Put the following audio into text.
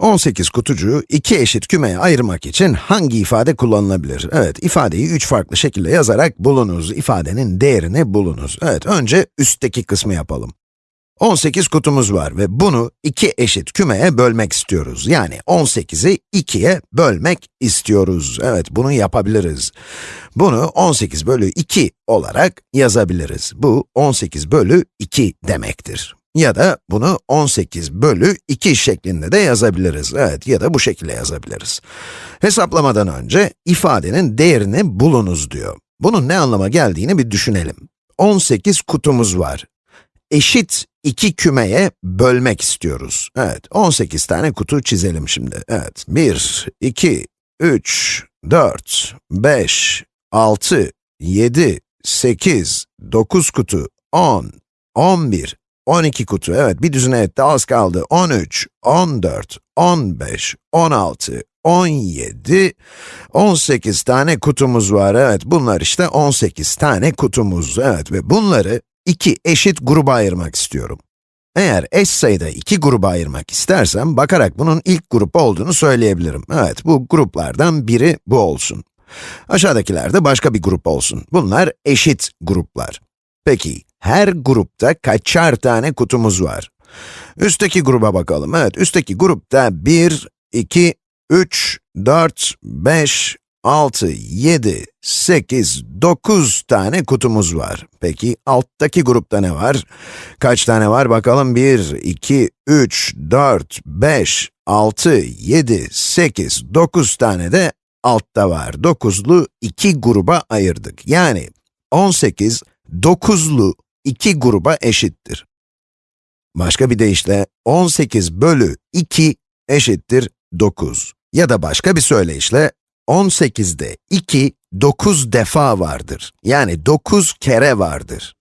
18 kutucuğu iki eşit kümeye ayırmak için hangi ifade kullanılabilir? Evet, ifadeyi üç farklı şekilde yazarak bulunuz. İfadenin değerini bulunuz. Evet, önce üstteki kısmı yapalım. 18 kutumuz var ve bunu iki eşit kümeye bölmek istiyoruz. Yani 18'i 2'ye bölmek istiyoruz. Evet, bunu yapabiliriz. Bunu 18 bölü 2 olarak yazabiliriz. Bu 18 bölü 2 demektir. Ya da bunu 18 bölü 2 şeklinde de yazabiliriz. Evet, ya da bu şekilde yazabiliriz. Hesaplamadan önce ifadenin değerini bulunuz diyor. Bunun ne anlama geldiğini bir düşünelim. 18 kutumuz var. Eşit iki kümeye bölmek istiyoruz. Evet, 18 tane kutu çizelim şimdi. Evet, 1, 2, 3, 4, 5, 6, 7, 8, 9 kutu, 10, 11, 12 kutu, evet bir düzine etti, az kaldı. 13, 14, 15, 16, 17, 18 tane kutumuz var. Evet, bunlar işte 18 tane kutumuz. Evet ve bunları iki eşit gruba ayırmak istiyorum. Eğer eş sayıda iki gruba ayırmak istersem, bakarak bunun ilk grup olduğunu söyleyebilirim. Evet, bu gruplardan biri bu olsun. Aşağıdakiler de başka bir grup olsun. Bunlar eşit gruplar. Peki, her grupta kaçar tane kutumuz var? Üstteki gruba bakalım. Evet, üstteki grupta 1, 2, 3, 4, 5, 6, 7, 8, 9 tane kutumuz var. Peki, alttaki grupta ne var? Kaç tane var bakalım? 1, 2, 3, 4, 5, 6, 7, 8, 9 tane de altta var. 9'lu iki gruba ayırdık. Yani 18, 9'lu iki gruba eşittir. Başka bir deyişle 18 bölü 2 eşittir 9. Ya da başka bir söyleyişle 18'de 2, 9 defa vardır. Yani 9 kere vardır.